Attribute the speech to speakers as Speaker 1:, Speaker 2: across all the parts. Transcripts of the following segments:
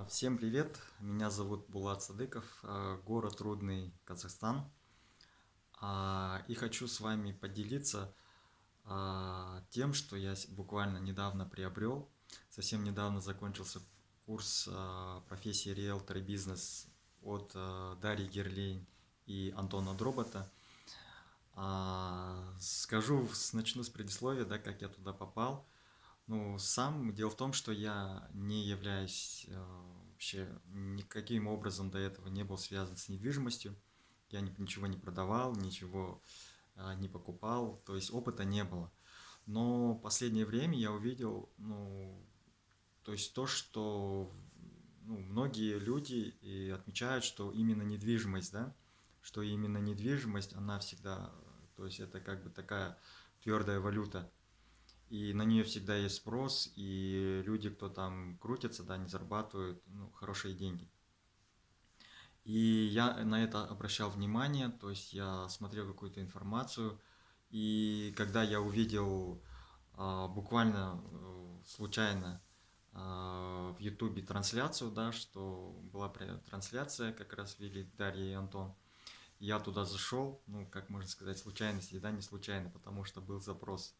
Speaker 1: А, всем привет, меня зовут Булат Садыков, а, город Рудный, Казахстан. А, и хочу с вами поделиться тем, что я буквально недавно приобрел. Совсем недавно закончился курс профессии риэлтор и бизнес от Дарьи Герлейн и Антона Дробота. Скажу, начну с предисловия, да, как я туда попал. Ну, сам дело в том, что я не являюсь э, вообще никаким образом до этого не был связан с недвижимостью. Я ни, ничего не продавал, ничего э, не покупал, то есть опыта не было. Но последнее время я увидел, ну, то есть то, что ну, многие люди и отмечают, что именно недвижимость, да, что именно недвижимость, она всегда, то есть это как бы такая твердая валюта и на нее всегда есть спрос, и люди, кто там крутится, да, не зарабатывают ну, хорошие деньги. И я на это обращал внимание, то есть я смотрел какую-то информацию, и когда я увидел а, буквально э, случайно а, в ютубе трансляцию, да, что была трансляция, как раз вели Дарья и Антон, я туда зашел, ну, как можно сказать, случайности, да, не случайно, потому что был запрос –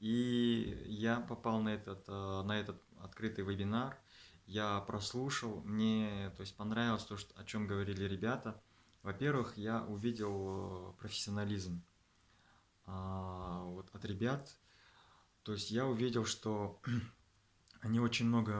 Speaker 1: и я попал на этот, э, на этот открытый вебинар, я прослушал, мне то есть понравилось то, что, о чем говорили ребята. Во-первых, я увидел э, профессионализм а, вот, от ребят. То есть я увидел, что они очень много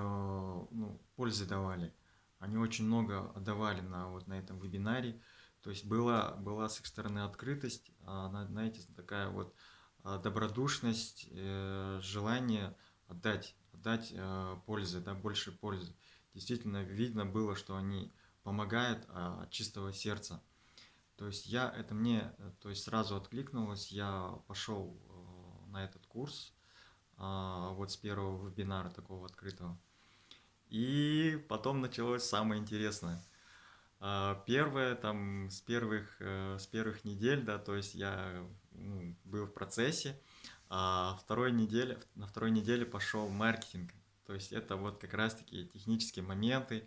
Speaker 1: ну, пользы давали. Они очень много отдавали на, вот, на этом вебинаре. То есть была, была с их стороны открытость, а, знаете, такая вот добродушность, э, желание отдать, отдать э, пользы, да, больше пользы. Действительно видно было, что они помогают а, от чистого сердца. То есть я, это мне, то есть сразу откликнулось, я пошел э, на этот курс, а, вот с первого вебинара такого открытого. И потом началось самое интересное. Первое, там, с первых, с первых недель, да, то есть я ну, был в процессе. А второй неделе, на второй неделе пошел маркетинг. То есть это вот как раз-таки технические моменты,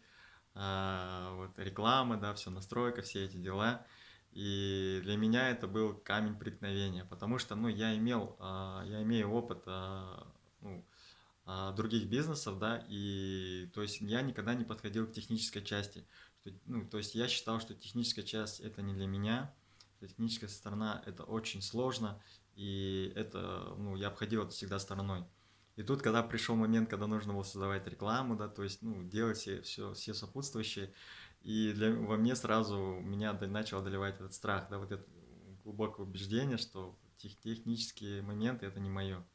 Speaker 1: а, вот реклама, да, все, настройка, все эти дела. И для меня это был камень преткновения, потому что, ну, я имел, а, я имею опыт а, ну, других бизнесов, да, и то есть я никогда не подходил к технической части. Ну, то есть я считал, что техническая часть это не для меня, техническая сторона это очень сложно, и это, ну, я обходил это всегда стороной. И тут, когда пришел момент, когда нужно было создавать рекламу, да, то есть, ну, делать все, все, все сопутствующие, и для, во мне сразу меня начал одолевать этот страх, да, вот это глубокое убеждение, что тех, технические моменты это не мое.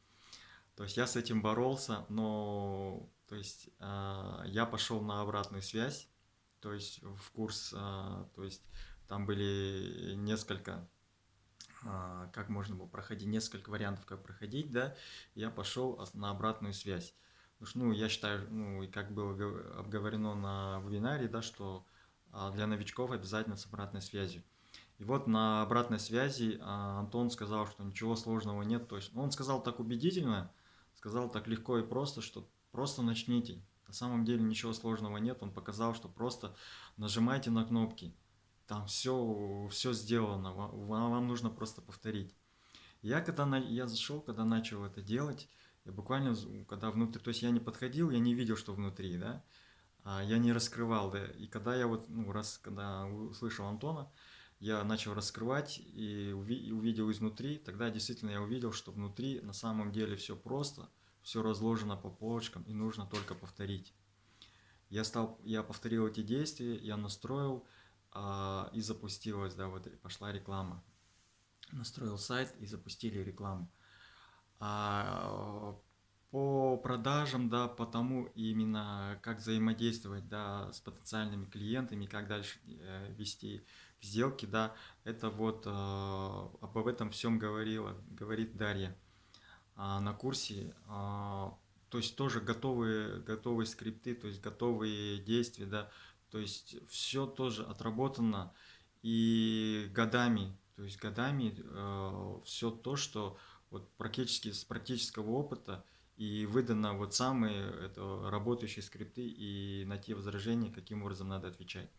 Speaker 1: То есть я с этим боролся, но, то есть, э, я пошел на обратную связь, то есть в курс, э, то есть там были несколько, а, как можно было проходить, несколько вариантов, как проходить, да. Я пошел на обратную связь. Потому что, ну, я считаю, ну, и как было обговорено на вебинаре, да, что а, для новичков обязательно с обратной связью. И вот на обратной связи а, Антон сказал, что ничего сложного нет. То есть он сказал так убедительно, сказал так легко и просто, что просто начните. На самом деле ничего сложного нет. Он показал, что просто нажимайте на кнопки там все, все сделано, вам, вам нужно просто повторить. Я когда на, я зашел, когда начал это делать, я буквально, когда внутри, то есть я не подходил, я не видел, что внутри, да, а я не раскрывал, да, и когда я вот, ну, раз, когда услышал Антона, я начал раскрывать и увидел изнутри, тогда действительно я увидел, что внутри на самом деле все просто, все разложено по полочкам и нужно только повторить. Я, стал, я повторил эти действия, я настроил, а, и запустилась, да, вот пошла реклама. Настроил сайт и запустили рекламу. А, по продажам, да, по тому именно, как взаимодействовать, да, с потенциальными клиентами, как дальше э, вести сделки, да, это вот э, об этом всем говорила, говорит Дарья на курсе. Э, то есть тоже готовые, готовые скрипты, то есть готовые действия, да, то есть все тоже отработано и годами, то есть годами э, все то, что вот практически с практического опыта и выдано вот самые это, работающие скрипты и на те возражения, каким образом надо отвечать.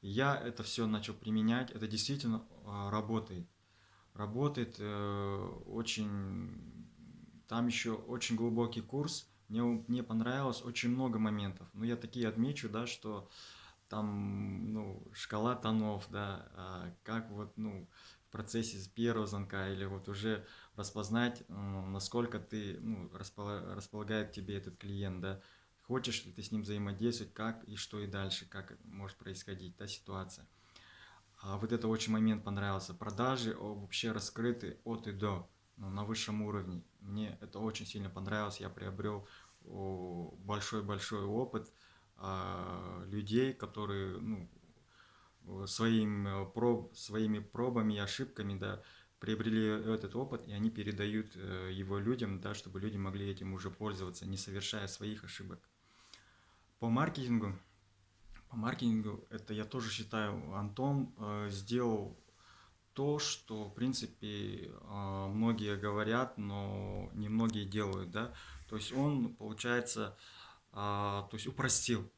Speaker 1: Я это все начал применять, это действительно а, работает. Работает э, очень, там еще очень глубокий курс, мне, мне понравилось очень много моментов. Но я такие отмечу, да, что там, ну, шкала тонов, да, а как вот, ну, в процессе первого звонка или вот уже распознать, насколько ты, ну, располагает тебе этот клиент, да, хочешь ли ты с ним взаимодействовать, как и что и дальше, как может происходить та ситуация. А вот это очень момент понравился. Продажи вообще раскрыты от и до, ну, на высшем уровне. Мне это очень сильно понравилось, я приобрел большой-большой опыт, а, людей, которые ну, своим, э, проб, своими пробами и ошибками да, приобрели этот опыт, и они передают э, его людям, да, чтобы люди могли этим уже пользоваться, не совершая своих ошибок. По маркетингу, по маркетингу, это я тоже считаю, Антон э, сделал то, что, в принципе, э, многие говорят, но не многие делают, да. То есть он, получается, а, то есть упростил.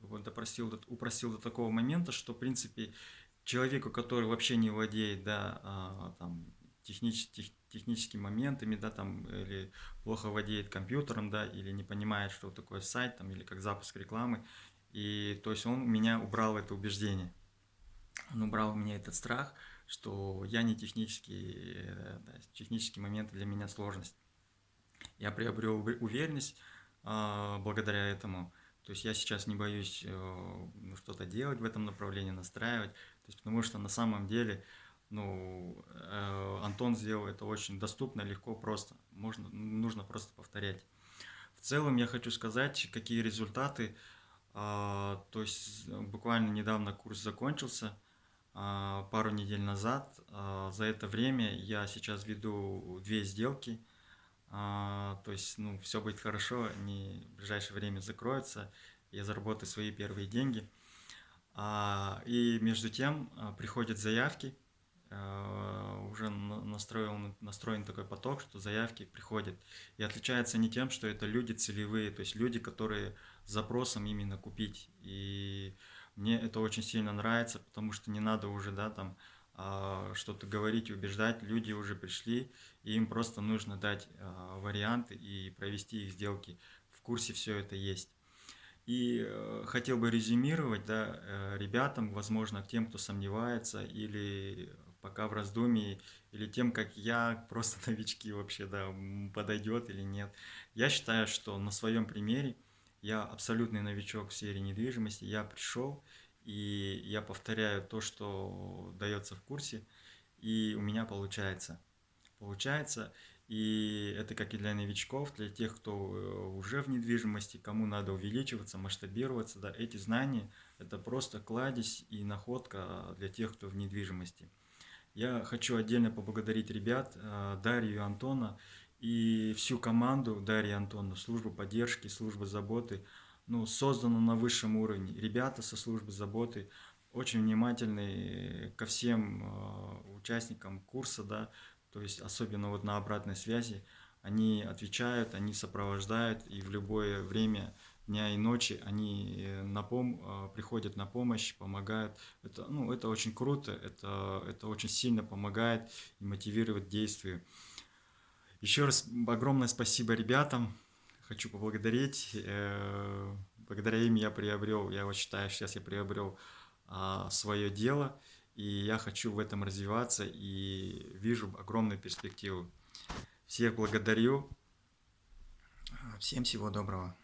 Speaker 1: Вот допростил, упростил до такого момента, что, в принципе, человеку, который вообще не владеет, да, а, там, технич, тех, техническими моментами, да, там, или плохо владеет компьютером, да, или не понимает, что такое сайт, там, или как запуск рекламы, и, то есть, он у меня убрал это убеждение. Он убрал у меня этот страх, что я не технический, э, да, технические моменты для меня сложность. Я приобрел уверенность, а, благодаря этому. То есть я сейчас не боюсь э, ну, что-то делать в этом направлении, настраивать. То есть, потому что на самом деле ну, э, Антон сделал это очень доступно, легко, просто. Можно, нужно просто повторять. В целом я хочу сказать, какие результаты. А, то есть буквально недавно курс закончился, пару недель назад. За это время я сейчас веду две сделки – а, то есть, ну, все будет хорошо, они в ближайшее время закроются, я заработаю свои первые деньги. А, и между тем а, приходят заявки, а, уже настроил, настроен такой поток, что заявки приходят. И отличается не тем, что это люди целевые, то есть люди, которые с запросом именно купить. И мне это очень сильно нравится, потому что не надо уже, да, там, а, что-то говорить, убеждать, люди уже пришли, и им просто нужно дать а, варианты и провести их сделки. В курсе все это есть. И э, хотел бы резюмировать да, э, ребятам, возможно, тем, кто сомневается или пока в раздумии, или тем, как я, просто новички вообще, да, подойдет или нет. Я считаю, что на своем примере я абсолютный новичок в сфере недвижимости, я пришел, и я повторяю то, что дается в курсе, и у меня получается. Получается, и это как и для новичков, для тех, кто э, уже в недвижимости, кому надо увеличиваться, масштабироваться, да, эти знания – это просто кладезь и находка для тех, кто в недвижимости. Я хочу отдельно поблагодарить ребят, э, Дарью и Антона, и всю команду Дарьи и Антона, службу поддержки, службу заботы – ну, создано на высшем уровне. Ребята со службы заботы очень внимательны ко всем э, участникам курса, да, то есть особенно вот на обратной связи. Они отвечают, они сопровождают, и в любое время дня и ночи они э, на пом э, приходят на помощь, помогают. Это, ну, это очень круто, это, это очень сильно помогает и мотивирует действию. Еще раз огромное спасибо ребятам хочу поблагодарить. Э, благодаря им я приобрел, я вот считаю, сейчас я приобрел а, свое дело, и я хочу в этом развиваться, и вижу огромную перспективу. Всех благодарю. Всем всего доброго.